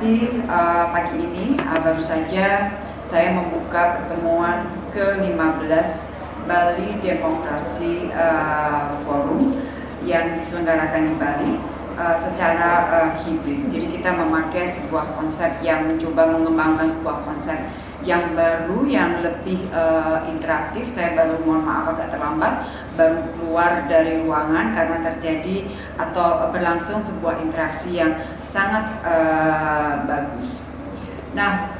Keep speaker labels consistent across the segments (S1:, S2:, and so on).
S1: uh, pagi ini uh, baru saja saya membuka pertemuan ke-15 Bali Demokrasi uh, Forum yang diselenggarakan di Bali uh, secara uh, hibrid. Jadi kita memakai sebuah konsep yang mencoba mengembangkan sebuah konsep yang baru, yang lebih uh, interaktif. Saya baru mohon maaf agak terlambat, baru keluar dari ruangan karena terjadi atau berlangsung sebuah interaksi yang sangat uh, bagus. Nah,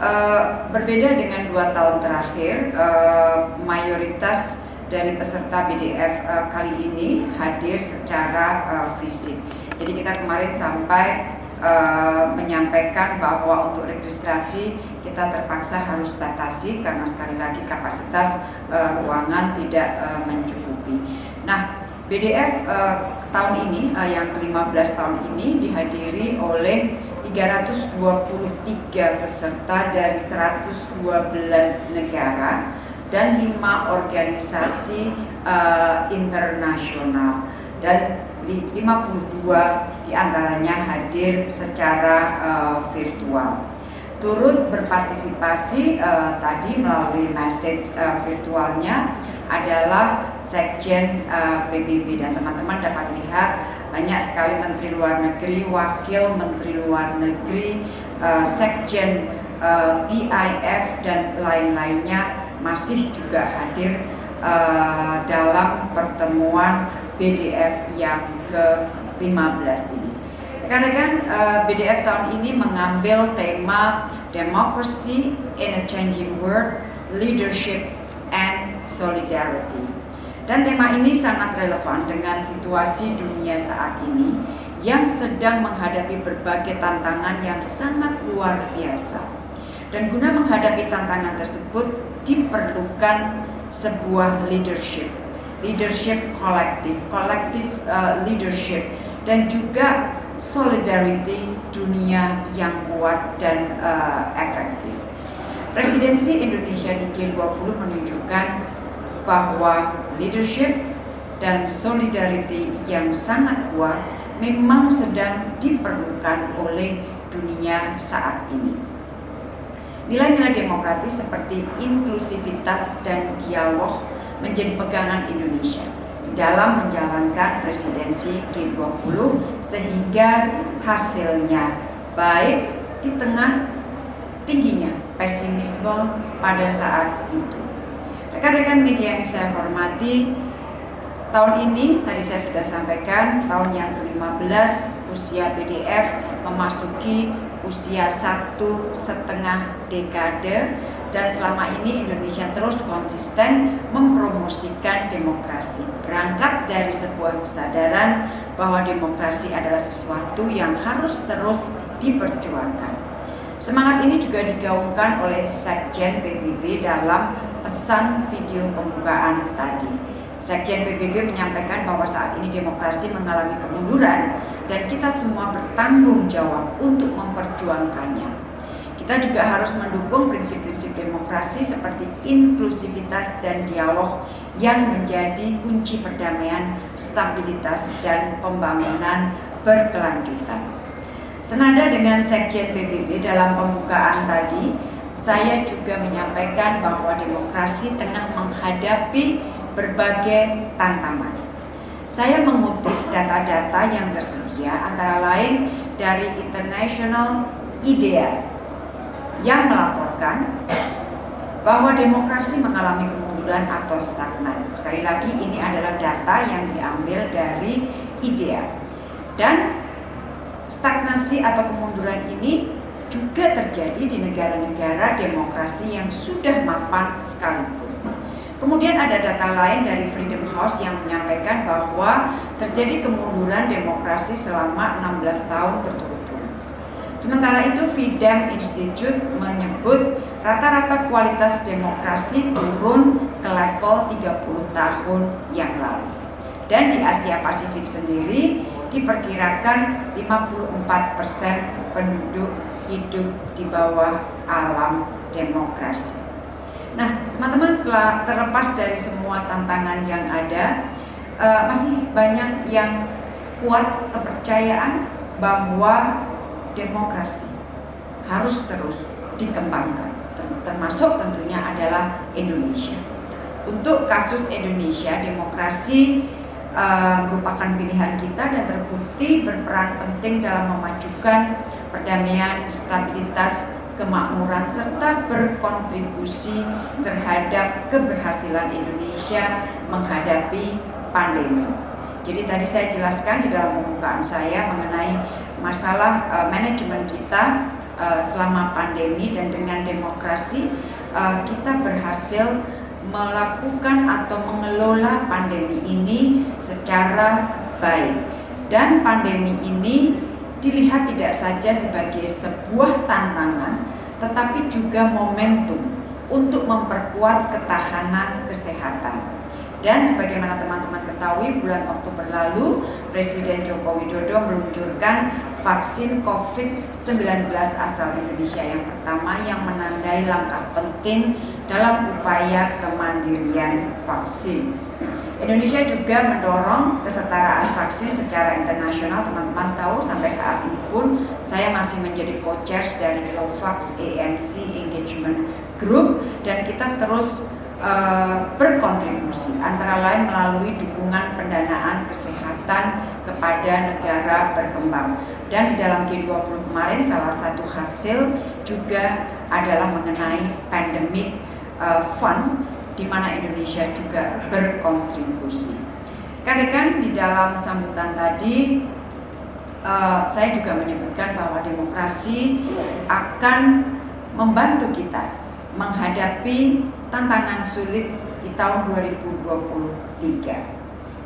S1: uh, berbeda dengan dua tahun terakhir, uh, mayoritas dari peserta BDF uh, kali ini hadir secara uh, fisik. Jadi kita kemarin sampai uh, menyampaikan bahwa untuk registrasi kita terpaksa harus batasi karena sekali lagi kapasitas uh, ruangan tidak uh, mencukupi. Nah, BDF uh, tahun ini uh, yang ke-15 tahun ini dihadiri oleh 323 peserta dari 112 negara dan lima organisasi uh, internasional dan 52 di antaranya hadir secara uh, virtual. Turut berpartisipasi uh, tadi melalui message uh, virtualnya adalah Sekjen uh, PBB dan teman-teman dapat lihat banyak sekali Menteri Luar Negeri, Wakil Menteri Luar Negeri, uh, Sekjen uh, PIF dan lain-lainnya masih juga hadir uh, dalam pertemuan BDF yang ke-15 ini. Rekan-rekan, uh, BDF tahun ini mengambil tema Democracy in a Changing World, Leadership and Solidarity. Dan tema ini sangat relevan dengan situasi dunia saat ini yang sedang menghadapi berbagai tantangan yang sangat luar biasa. Dan guna menghadapi tantangan tersebut, diperlukan sebuah leadership, leadership kolektif, kolektif uh, leadership, dan juga solidarity dunia yang kuat dan uh, efektif. Presidensi Indonesia di G20 menunjukkan bahwa leadership dan solidarity yang sangat kuat memang sedang diperlukan oleh dunia saat ini. Nilai-nilai demokratis seperti inklusivitas dan dialog menjadi pegangan Indonesia dalam menjalankan presidensi G20 sehingga hasilnya baik di tengah tingginya pesimisme pada saat itu. Rekan-rekan media yang saya hormati, tahun ini tadi saya sudah sampaikan tahun yang ke-15 usia BDF memasuki usia satu setengah dekade dan selama ini Indonesia terus konsisten mempromosikan demokrasi. Berangkat dari sebuah kesadaran bahwa demokrasi adalah sesuatu yang harus terus diperjuangkan. Semangat ini juga digaungkan oleh Sekjen PBB dalam pesan video pembukaan tadi. Sekjen PBB menyampaikan bahwa saat ini demokrasi mengalami kemunduran dan kita semua bertanggung jawab untuk memperjuangkannya. Kita juga harus mendukung prinsip-prinsip demokrasi seperti inklusivitas dan dialog yang menjadi kunci perdamaian, stabilitas, dan pembangunan berkelanjutan. Senada dengan Sekjen PBB dalam pembukaan tadi, saya juga menyampaikan bahwa demokrasi tengah menghadapi berbagai tantangan. Saya mengutip data-data yang tersedia antara lain dari International IDEA yang melaporkan bahwa demokrasi mengalami kemunduran atau stagnan. Sekali lagi ini adalah data yang diambil dari IDEA. Dan stagnasi atau kemunduran ini juga terjadi di negara-negara demokrasi yang sudah mapan sekalipun. Kemudian ada data lain dari Freedom House yang menyampaikan bahwa terjadi kemunduran demokrasi selama 16 tahun berturut-turut. Sementara itu Freedom Institute menyebut rata-rata kualitas demokrasi turun ke level 30 tahun yang lalu. Dan di Asia Pasifik sendiri diperkirakan 54% penduduk hidup di bawah alam demokrasi. Nah, teman-teman setelah terlepas dari semua tantangan yang ada, uh, masih banyak yang kuat kepercayaan bahwa demokrasi harus terus dikembangkan, termasuk tentunya adalah Indonesia. Untuk kasus Indonesia, demokrasi uh, merupakan pilihan kita dan terbukti berperan penting dalam memajukan perdamaian, stabilitas, kemakmuran serta berkontribusi terhadap keberhasilan Indonesia menghadapi pandemi. Jadi tadi saya jelaskan di dalam pembukaan saya mengenai masalah uh, manajemen kita uh, selama pandemi dan dengan demokrasi uh, kita berhasil melakukan atau mengelola pandemi ini secara baik. Dan pandemi ini dilihat tidak saja sebagai sebuah tantangan, tetapi juga momentum untuk memperkuat ketahanan kesehatan. Dan sebagaimana teman-teman ketahui, bulan Oktober lalu Presiden Joko Widodo meluncurkan vaksin COVID-19 asal Indonesia yang pertama yang menandai langkah penting dalam upaya kemandirian vaksin. Indonesia juga mendorong kesetaraan vaksin secara internasional. Teman-teman tahu sampai saat ini pun saya masih menjadi co-chairs dari COVAX AMC Engagement Group dan kita terus uh, berkontribusi antara lain melalui dukungan pendanaan kesehatan kepada negara berkembang. Dan di dalam G20 kemarin salah satu hasil juga adalah mengenai pandemic uh, fund di mana Indonesia juga berkontribusi. Rekan-rekan di dalam sambutan tadi uh, saya juga menyebutkan bahwa demokrasi akan membantu kita menghadapi tantangan sulit di tahun 2023.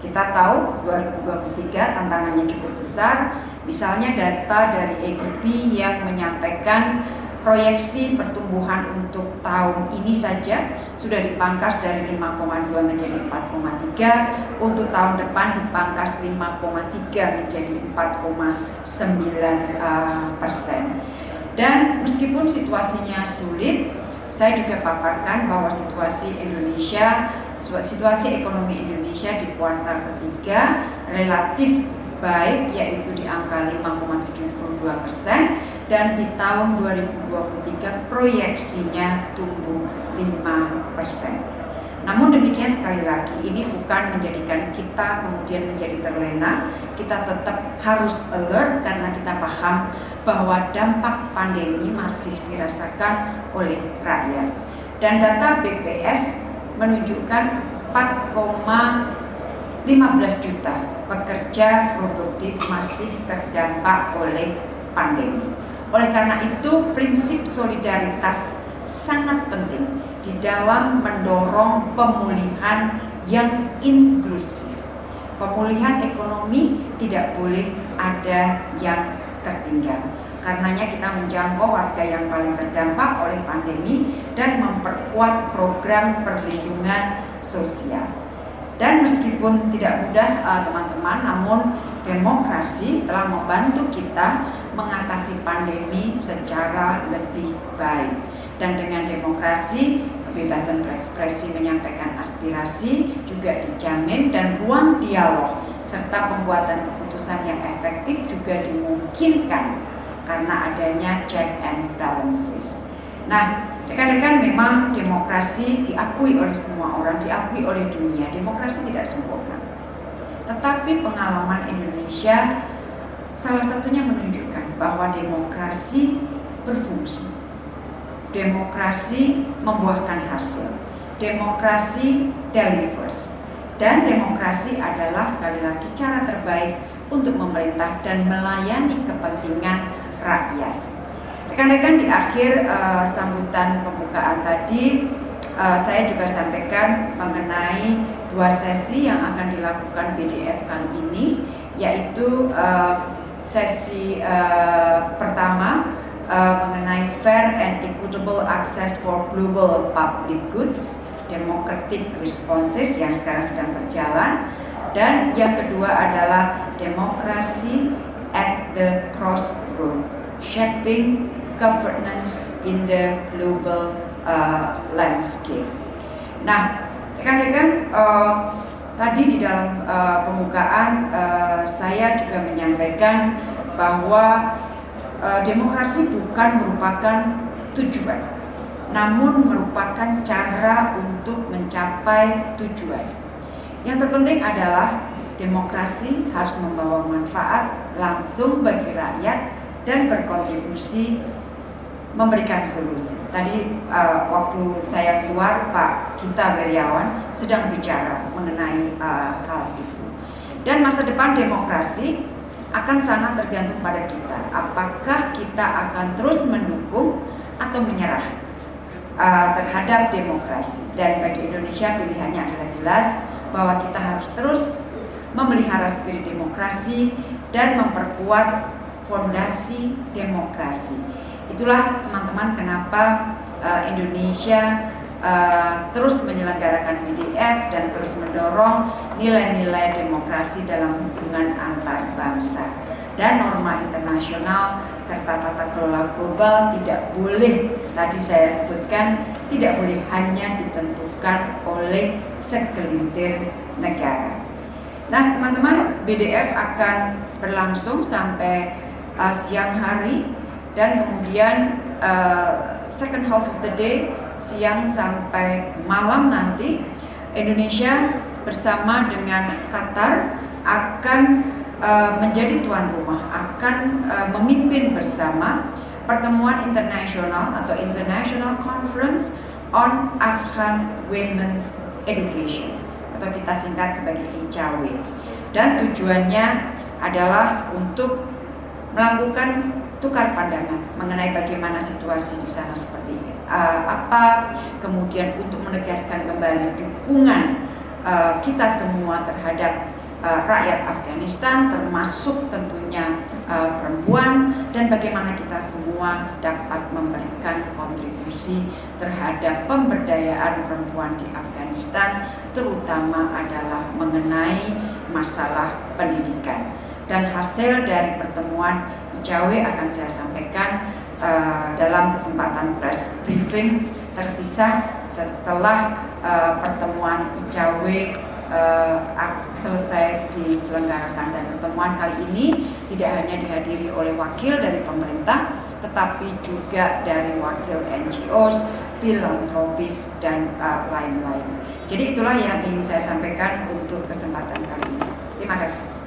S1: Kita tahu 2023 tantangannya cukup besar, misalnya data dari ADB yang menyampaikan proyeksi pertumbuhan untuk tahun ini saja sudah dipangkas dari 5,2 menjadi 4,3 untuk tahun depan dipangkas 5,3 menjadi 4,9 uh, persen dan meskipun situasinya sulit saya juga paparkan bahwa situasi Indonesia situasi ekonomi Indonesia di kuartal ketiga relatif baik yaitu di angka 5,72 persen dan di tahun 2023 proyeksinya tumbuh 5 persen. Namun demikian sekali lagi ini bukan menjadikan kita kemudian menjadi terlena, kita tetap harus alert karena kita paham bahwa dampak pandemi masih dirasakan oleh rakyat. Dan data BPS menunjukkan 4,15 juta pekerja produktif masih terdampak oleh pandemi. Oleh karena itu, prinsip solidaritas sangat penting di dalam mendorong pemulihan yang inklusif. Pemulihan ekonomi tidak boleh ada yang tertinggal. Karenanya kita menjangkau warga yang paling terdampak oleh pandemi dan memperkuat program perlindungan sosial. Dan meskipun tidak mudah eh, teman-teman, namun demokrasi telah membantu kita mengatasi pandemi secara lebih baik. Dan dengan demokrasi, kebebasan berekspresi menyampaikan aspirasi juga dijamin dan ruang dialog serta pembuatan keputusan yang efektif juga dimungkinkan karena adanya check and balances. Nah, rekan-rekan memang demokrasi diakui oleh semua orang, diakui oleh dunia. Demokrasi tidak sempurna. Tetapi pengalaman Indonesia Salah satunya menunjukkan bahwa demokrasi berfungsi. Demokrasi membuahkan hasil. Demokrasi delivers. Dan demokrasi adalah sekali lagi cara terbaik untuk memerintah dan melayani kepentingan rakyat. Rekan-rekan di akhir uh, sambutan pembukaan tadi uh, saya juga sampaikan mengenai dua sesi yang akan dilakukan BDF kali ini yaitu uh, sesi uh, pertama uh, mengenai fair and equitable access for global public goods, democratic responses yang sekarang sedang berjalan, dan yang kedua adalah demokrasi at the crossroad, shaping governance in the global uh, landscape. Nah, rekan-rekan, uh, Tadi di dalam uh, pembukaan uh, saya juga menyampaikan bahwa uh, demokrasi bukan merupakan tujuan, namun merupakan cara untuk mencapai tujuan. Yang terpenting adalah demokrasi harus membawa manfaat langsung bagi rakyat dan berkontribusi memberikan solusi. Tadi uh, waktu saya keluar Pak Kita Beriawan sedang bicara mengenai uh, hal itu. Dan masa depan demokrasi akan sangat tergantung pada kita. Apakah kita akan terus mendukung atau menyerah uh, terhadap demokrasi? Dan bagi Indonesia pilihannya adalah jelas bahwa kita harus terus memelihara spirit demokrasi dan memperkuat fondasi demokrasi. Itulah teman-teman kenapa uh, Indonesia uh, terus menyelenggarakan BDF dan terus mendorong nilai-nilai demokrasi dalam hubungan antar bangsa dan norma internasional serta tata kelola global tidak boleh tadi saya sebutkan tidak boleh hanya ditentukan oleh segelintir negara. Nah, teman-teman, BDF akan berlangsung sampai uh, siang hari dan kemudian uh, second half of the day siang sampai malam nanti Indonesia bersama dengan Qatar akan uh, menjadi tuan rumah, akan uh, memimpin bersama pertemuan internasional atau International Conference on Afghan Women's Education atau kita singkat sebagai ICAW. Dan tujuannya adalah untuk melakukan tukar pandangan mengenai bagaimana situasi di sana seperti ini. Uh, apa kemudian untuk menegaskan kembali dukungan uh, kita semua terhadap uh, rakyat Afghanistan termasuk tentunya uh, perempuan dan bagaimana kita semua dapat memberikan kontribusi terhadap pemberdayaan perempuan di Afghanistan terutama adalah mengenai masalah pendidikan. Dan hasil dari pertemuan ICAW akan saya sampaikan uh, dalam kesempatan press briefing terpisah setelah uh, pertemuan ICAW uh, selesai diselenggarakan dan pertemuan kali ini tidak hanya dihadiri oleh wakil dari pemerintah tetapi juga dari wakil NGOs, filantropis dan lain-lain. Uh, Jadi itulah yang ingin saya sampaikan untuk kesempatan kali ini. Terima kasih.